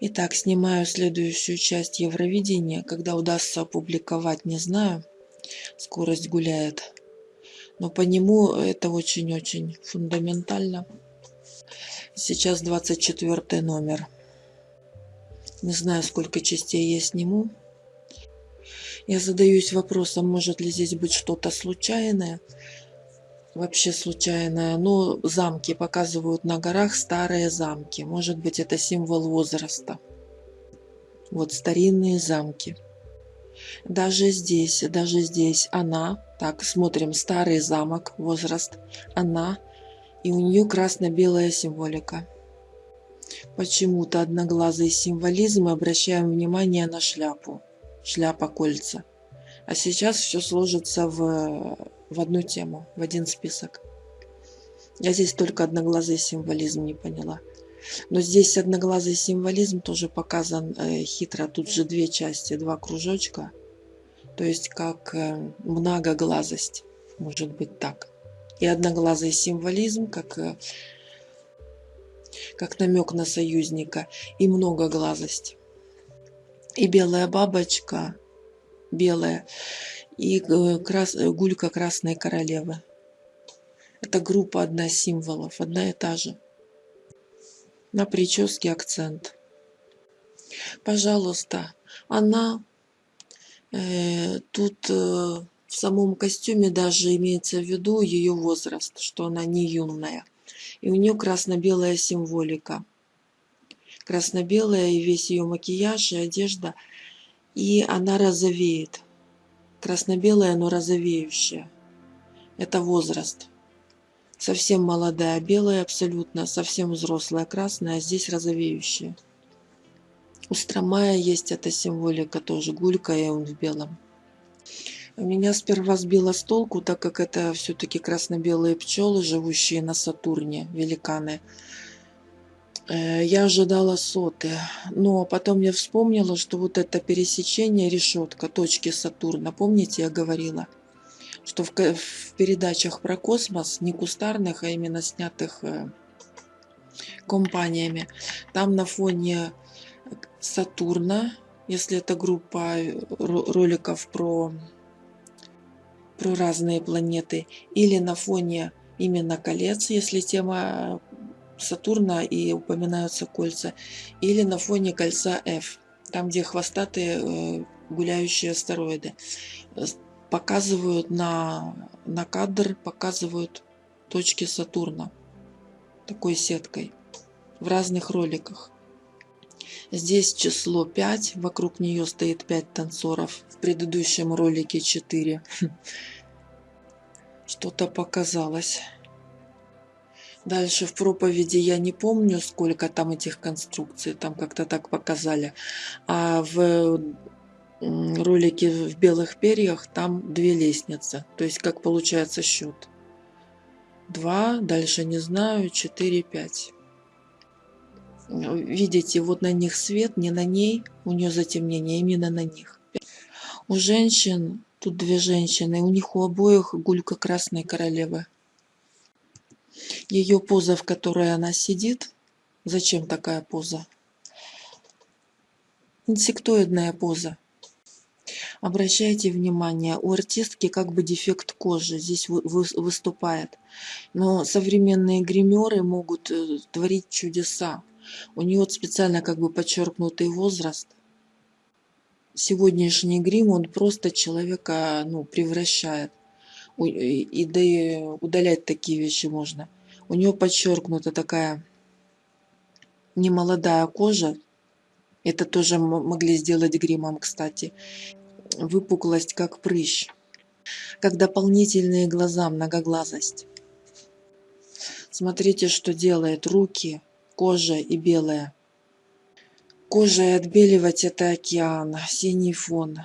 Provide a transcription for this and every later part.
Итак, снимаю следующую часть Евровидения. Когда удастся опубликовать, не знаю. Скорость гуляет. Но по нему это очень-очень фундаментально. Сейчас 24 номер. Не знаю, сколько частей я сниму. Я задаюсь вопросом, может ли здесь быть что-то случайное. Вообще случайное. Но замки показывают на горах старые замки. Может быть, это символ возраста. Вот старинные замки. Даже здесь, даже здесь она, так, смотрим, старый замок, возраст, она, и у нее красно-белая символика. Почему-то одноглазый символизм, обращаем внимание на шляпу шляпа, кольца. А сейчас все сложится в, в одну тему, в один список. Я здесь только одноглазый символизм не поняла. Но здесь одноглазый символизм тоже показан э, хитро. Тут же две части, два кружочка. То есть как э, многоглазость, может быть так. И одноглазый символизм, как, э, как намек на союзника, и многоглазость и белая бабочка белая, и э, крас... гулька красной королевы. Это группа одна символов, одна и та же. На прическе акцент. Пожалуйста, она э, тут э, в самом костюме даже имеется в виду ее возраст, что она не юная. И у нее красно-белая символика красно-белая, и весь ее макияж и одежда, и она розовеет. Красно-белая, но розовеющая. Это возраст. Совсем молодая, белая абсолютно, совсем взрослая, красная, а здесь розовеющая. У Стромая есть эта символика тоже, гулька и он в белом. Меня сперва сбило с толку, так как это все-таки красно-белые пчелы, живущие на Сатурне, великаны. Э, я ожидала соты, но потом я вспомнила, что вот это пересечение решетка точки Сатурна, помните, я говорила, что в, в передачах про космос, не кустарных, а именно снятых э, компаниями, там на фоне Сатурна, если это группа э, роликов про, про разные планеты, или на фоне именно колец, если тема Сатурна и упоминаются кольца, или на фоне кольца F, там, где хвостатые э, гуляющие астероиды. Показывают на, на кадр, показывают точки Сатурна такой сеткой в разных роликах. Здесь число 5, вокруг нее стоит 5 танцоров, в предыдущем ролике 4. Что-то показалось. Дальше в проповеди я не помню, сколько там этих конструкций, там как-то так показали. А в ролике в белых перьях там две лестницы. То есть как получается счет. Два, дальше не знаю, четыре, пять. Видите, вот на них свет, не на ней, у нее затемнение, именно на них. У женщин, тут две женщины, у них у обоих гулька красной королевы ее поза, в которой она сидит. Зачем такая поза? Инсектоидная поза. Обращайте внимание, у артистки как бы дефект кожи здесь выступает. Но современные гримеры могут э, творить чудеса. У нее специально как бы подчеркнутый возраст. Сегодняшний грим, он просто человека ну, превращает. И да и удалять такие вещи можно. У нее подчеркнута такая немолодая кожа. Это тоже могли сделать гримом, кстати. Выпуклость, как прыщ. Как дополнительные глаза, многоглазость. Смотрите, что делает. Руки, кожа и белая. Кожа и отбеливать это океан, синий фон,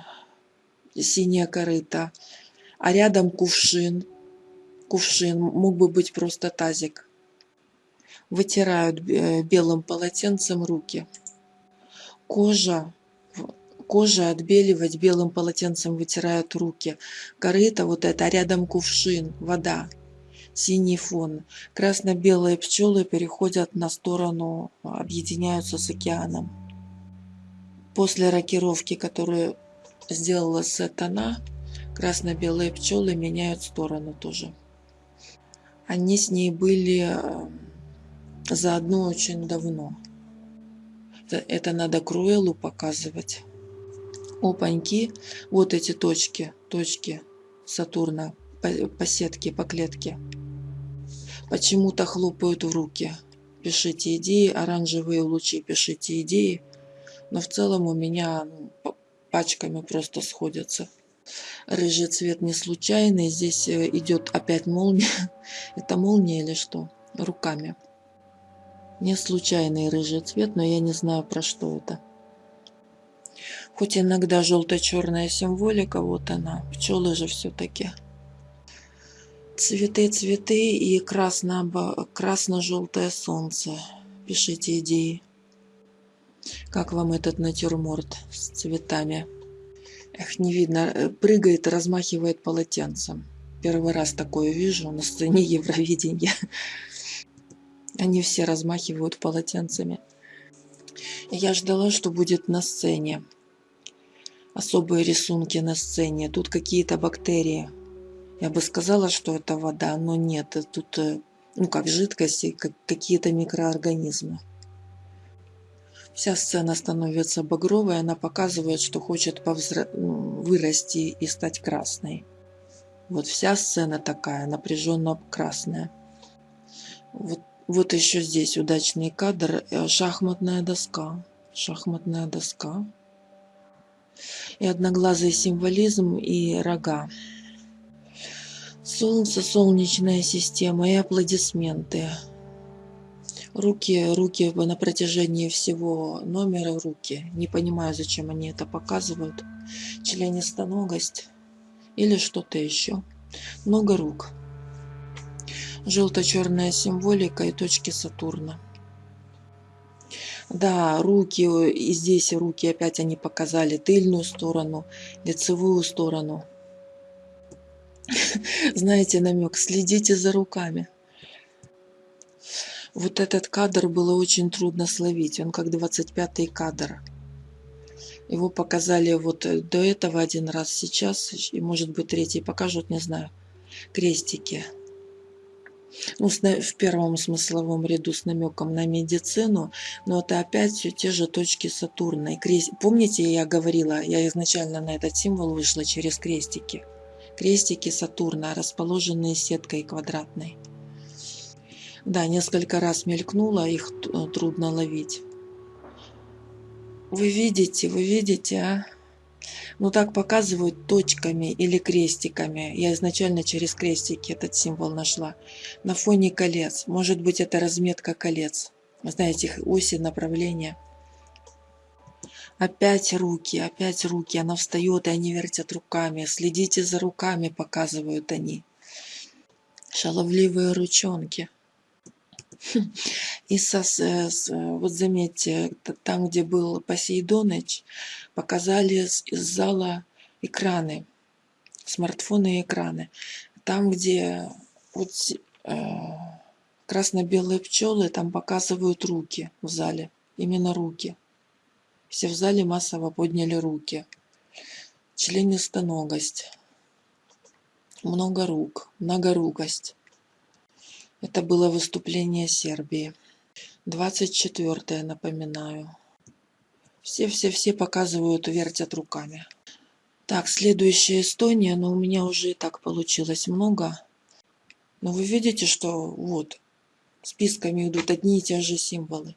синяя корыта. А рядом кувшин, кувшин, мог бы быть просто тазик. Вытирают э, белым полотенцем руки. Кожа, кожа отбеливать белым полотенцем вытирают руки. Корыто вот это, а рядом кувшин, вода, синий фон. Красно-белые пчелы переходят на сторону, объединяются с океаном. После рокировки, которую сделала Сатана, красно-белые пчелы меняют сторону тоже. Они с ней были э, заодно очень давно. Это надо Круэлу показывать. Опаньки, вот эти точки, точки Сатурна по, по сетке, по клетке. Почему-то хлопают в руки. Пишите идеи, оранжевые лучи, пишите идеи. Но в целом у меня ну, пачками просто сходятся. Рыжий цвет не случайный. Здесь э, идет опять молния. Это молния или что? Руками. Не случайный рыжий цвет, но я не знаю про что это. Хоть иногда желто-черная символика, вот она. Пчелы же все-таки. Цветы, цветы и красно-желтое солнце. Пишите идеи. Как вам этот натюрморт с цветами? Эх, не видно. Э, прыгает и размахивает полотенцем. Первый раз такое вижу на сцене Евровидения. Они все размахивают полотенцами. Я ждала, что будет на сцене. Особые рисунки на сцене. Тут какие-то бактерии. Я бы сказала, что это вода, но нет. Тут, э, ну как жидкости, как какие-то микроорганизмы. Вся сцена становится багровой, она показывает, что хочет повзра... Ну, вырасти и стать красной. Вот вся сцена такая, напряженно красная. Вот вот еще здесь удачный кадр. Э, шахматная доска. Шахматная доска. И одноглазый символизм и рога. Солнце, солнечная система и аплодисменты. Руки, руки на протяжении всего номера руки. Не понимаю, зачем они это показывают. Членистоногость или что-то еще. Много рук желто-черная символика и точки Сатурна. Да, руки, и здесь руки опять они показали тыльную сторону, лицевую сторону. Знаете намек, следите за руками. Вот этот кадр было очень трудно словить, он как 25-й кадр. Его показали вот до этого один раз, сейчас, и может быть третий покажут, не знаю, крестики ну, в первом смысловом ряду с намеком на медицину, но это опять все те же точки Сатурна. И крест... Помните, я говорила, я изначально на этот символ вышла через крестики. Крестики Сатурна, расположенные сеткой квадратной. Да, несколько раз мелькнуло, их трудно ловить. Вы видите, вы видите, а? Ну так показывают точками или крестиками. Я изначально через крестики этот символ нашла. На фоне колец. Может быть это разметка колец. Знаете, их оси направления. Опять руки, опять руки. Она встает, и они вертят руками. Следите за руками, показывают они. Шаловливые ручонки. И со, с, вот заметьте, там, где был Посейдоныч, показали из зала экраны, смартфоны и экраны. Там, где вот, э, красно-белые пчелы, там показывают руки в зале, именно руки. Все в зале массово подняли руки. Членистоногость. Много рук, многорукость. Это было выступление Сербии. 24 напоминаю. Все-все-все показывают, вертят руками. Так, следующая Эстония, но у меня уже и так получилось много. Но вы видите, что вот списками идут одни и те же символы.